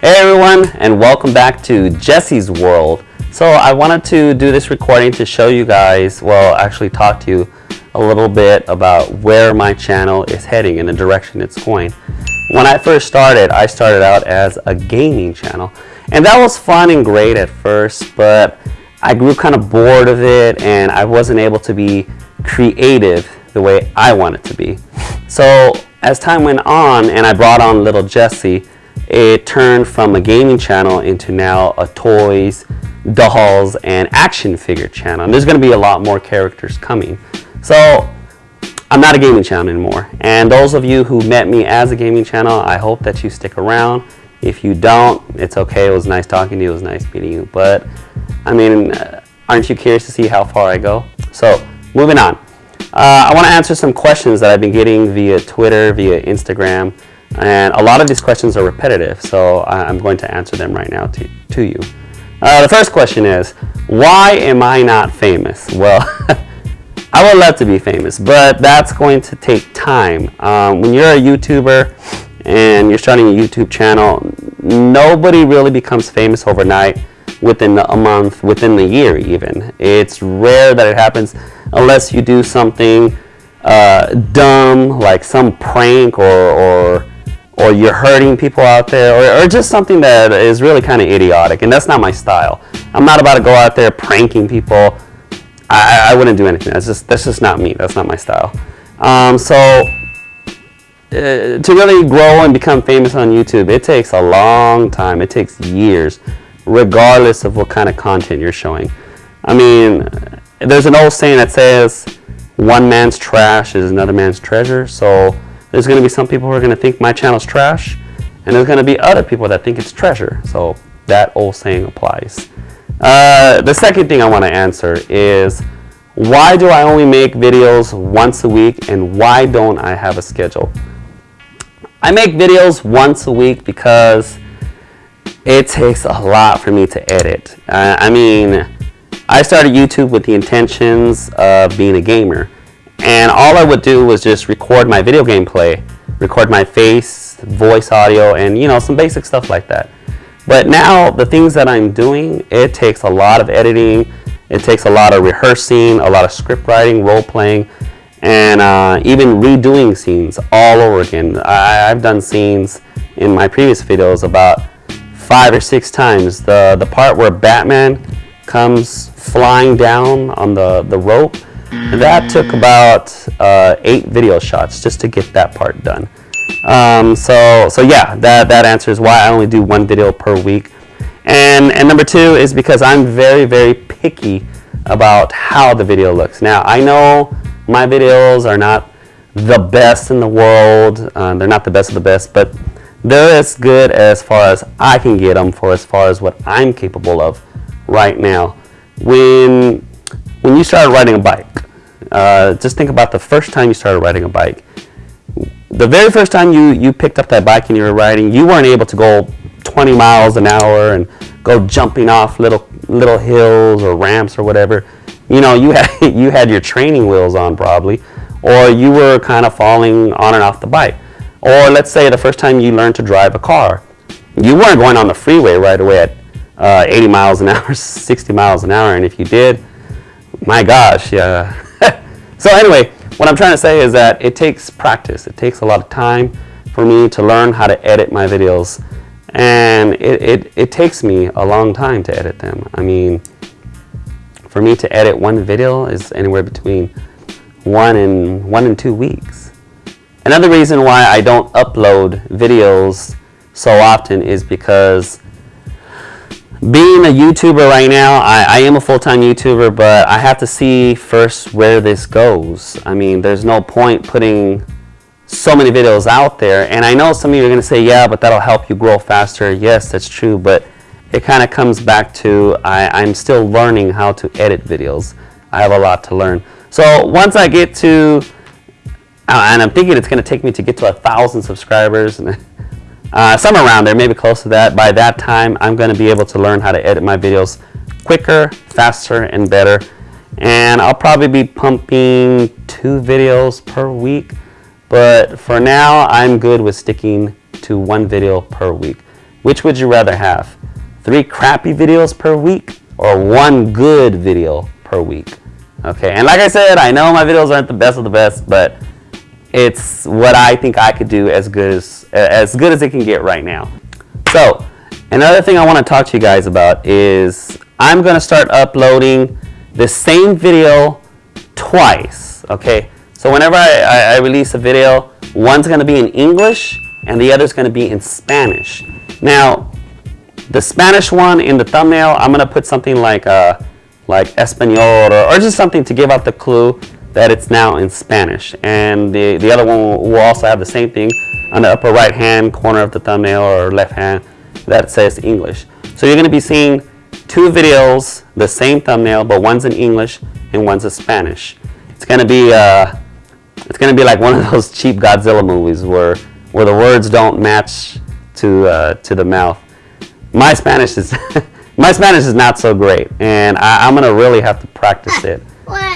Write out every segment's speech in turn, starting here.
Hey everyone and welcome back to Jesse's World. So I wanted to do this recording to show you guys, well actually talk to you a little bit about where my channel is heading and the direction it's going. When I first started, I started out as a gaming channel and that was fun and great at first but I grew kind of bored of it and I wasn't able to be creative the way I wanted to be. So as time went on and I brought on little Jesse, it turned from a gaming channel into now a toys, dolls, and action figure channel. And there's going to be a lot more characters coming. So I'm not a gaming channel anymore. And those of you who met me as a gaming channel, I hope that you stick around. If you don't, it's okay. It was nice talking to you. It was nice meeting you. But, I mean, uh, aren't you curious to see how far I go? So, moving on. Uh, I want to answer some questions that I've been getting via Twitter, via Instagram, and a lot of these questions are repetitive, so I'm going to answer them right now to, to you. Uh, the first question is, why am I not famous? Well, I would love to be famous, but that's going to take time. Um, when you're a YouTuber and you're starting a YouTube channel, nobody really becomes famous overnight within a month, within the year even. It's rare that it happens unless you do something uh, dumb, like some prank or, or or you're hurting people out there, or, or just something that is really kind of idiotic, and that's not my style. I'm not about to go out there pranking people. I, I wouldn't do anything. That's just that's just not me. That's not my style. Um, so uh, to really grow and become famous on YouTube, it takes a long time. It takes years, regardless of what kind of content you're showing. I mean, there's an old saying that says, "One man's trash is another man's treasure." So there's going to be some people who are going to think my channel's trash, and there's going to be other people that think it's treasure. So that old saying applies. Uh, the second thing I want to answer is why do I only make videos once a week and why don't I have a schedule? I make videos once a week because it takes a lot for me to edit. I mean, I started YouTube with the intentions of being a gamer. And all I would do was just record my video gameplay, record my face, voice audio, and you know, some basic stuff like that. But now the things that I'm doing, it takes a lot of editing, it takes a lot of rehearsing, a lot of script writing, role playing, and uh, even redoing scenes all over again. I, I've done scenes in my previous videos about five or six times. The, the part where Batman comes flying down on the, the rope, that took about uh, eight video shots just to get that part done. Um, so, so yeah, that, that answers why I only do one video per week. And, and number two is because I'm very, very picky about how the video looks. Now, I know my videos are not the best in the world. Uh, they're not the best of the best, but they're as good as far as I can get them for as far as what I'm capable of right now. When, when you started riding a bike, uh, just think about the first time you started riding a bike. The very first time you, you picked up that bike and you were riding, you weren't able to go 20 miles an hour and go jumping off little little hills or ramps or whatever. You know, you had you had your training wheels on probably, or you were kind of falling on and off the bike. Or let's say the first time you learned to drive a car, you weren't going on the freeway right away at uh, 80 miles an hour, 60 miles an hour, and if you did, my gosh, yeah, so anyway, what I'm trying to say is that it takes practice. It takes a lot of time for me to learn how to edit my videos. And it, it, it takes me a long time to edit them. I mean, for me to edit one video is anywhere between one and one and two weeks. Another reason why I don't upload videos so often is because being a YouTuber right now, I, I am a full-time YouTuber, but I have to see first where this goes. I mean, there's no point putting so many videos out there. And I know some of you are going to say, yeah, but that'll help you grow faster. Yes, that's true. But it kind of comes back to I, I'm still learning how to edit videos. I have a lot to learn. So once I get to, uh, and I'm thinking it's going to take me to get to a thousand subscribers. uh, somewhere around there, maybe close to that. By that time, I'm going to be able to learn how to edit my videos quicker, faster, and better. And I'll probably be pumping two videos per week. But for now, I'm good with sticking to one video per week. Which would you rather have? Three crappy videos per week or one good video per week? Okay, and like I said, I know my videos aren't the best of the best, but it's what I think I could do as good as, as good as it can get right now. So, another thing I want to talk to you guys about is I'm going to start uploading the same video twice, okay? So whenever I, I, I release a video, one's going to be in English and the other's going to be in Spanish. Now, the Spanish one in the thumbnail, I'm going to put something like uh, like Espanol or, or just something to give out the clue that it's now in Spanish. And the, the other one will also have the same thing on the upper right hand corner of the thumbnail or left hand that says English. So you're going to be seeing two videos, the same thumbnail, but one's in English and one's in Spanish. It's going to be uh, it's going to be like one of those cheap Godzilla movies where where the words don't match to uh, to the mouth. My Spanish is My Spanish is not so great, and I, am gonna really have to practice it.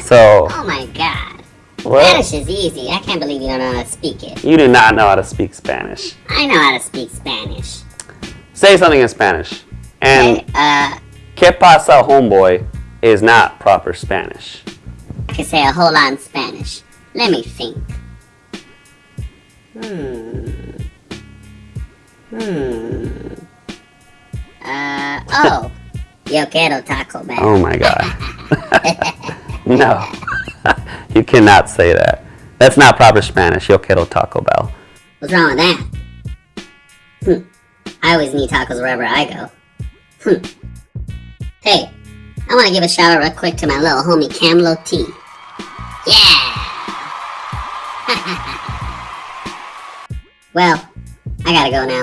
So. Oh my God. What? Spanish is easy. I can't believe you don't know how to speak it. You do not know how to speak Spanish. I know how to speak Spanish. Say something in Spanish. And Okay, uh, ¿Qué pasa, homeboy? is not proper Spanish. I can say a whole lot in Spanish. Let me think. Hmm. Hmm. Uh, oh. Yo quiero Taco Bell. Oh my god. no. you cannot say that. That's not proper Spanish. Yo quiero Taco Bell. What's wrong with that? Hmm. I always need tacos wherever I go. Hmm. Hey, I want to give a shout out real quick to my little homie Camlo T. Yeah! well, I gotta go now.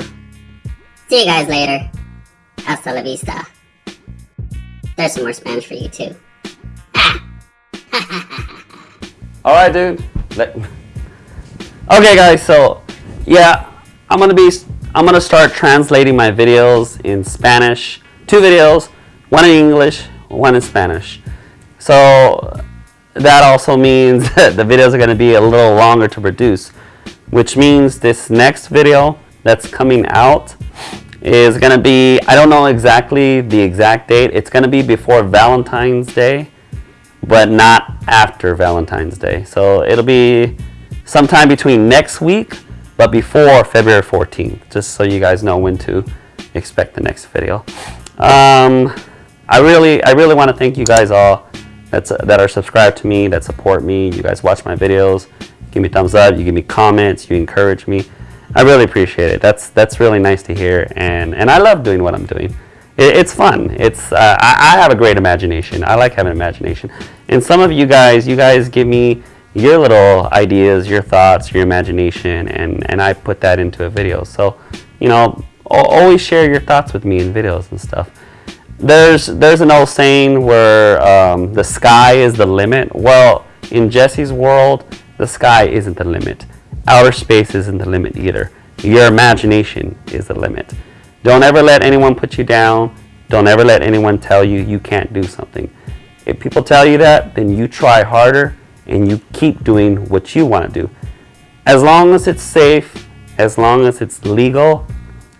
See you guys later. Hasta la vista. There's some more Spanish for you too. Ah! All right, dude. Let- Okay, guys. So, yeah, I'm gonna be. I'm gonna start translating my videos in Spanish. Two videos, one in English, one in Spanish. So that also means that the videos are gonna be a little longer to produce, which means this next video that's coming out is gonna be. I don't know exactly the exact date. It's gonna be before Valentine's Day but not after Valentine's Day. So it'll be sometime between next week, but before February 14th, just so you guys know when to expect the next video. Um, I really, I really want to thank you guys all that's, that are subscribed to me, that support me. You guys watch my videos, give me thumbs up, you give me comments, you encourage me. I really appreciate it. That's that's really nice to hear, and and I love doing what I'm doing it, it's fun. It's uh, I, I, have a great imagination. I like having imagination. And some of you guys, you guys give me your little ideas, your thoughts, your imagination, and and I put that into a video. So, you know, always share your thoughts with me in videos and stuff. There's there's an old saying where um, the sky is the limit. Well, in Jesse's world, the sky isn't the limit. Outer space isn't the limit either. Your imagination is the limit. Don't ever let anyone put you down. Don't ever let anyone tell you you can't do something. If people tell you that, then you try harder and you keep doing what you want to do. As long as it's safe, as long as it's legal,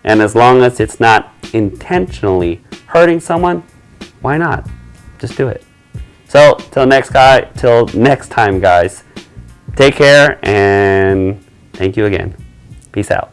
and as long as it's not intentionally hurting someone, why not? Just do it. So, till next guy, till next time guys, take care and thank you again. Peace out.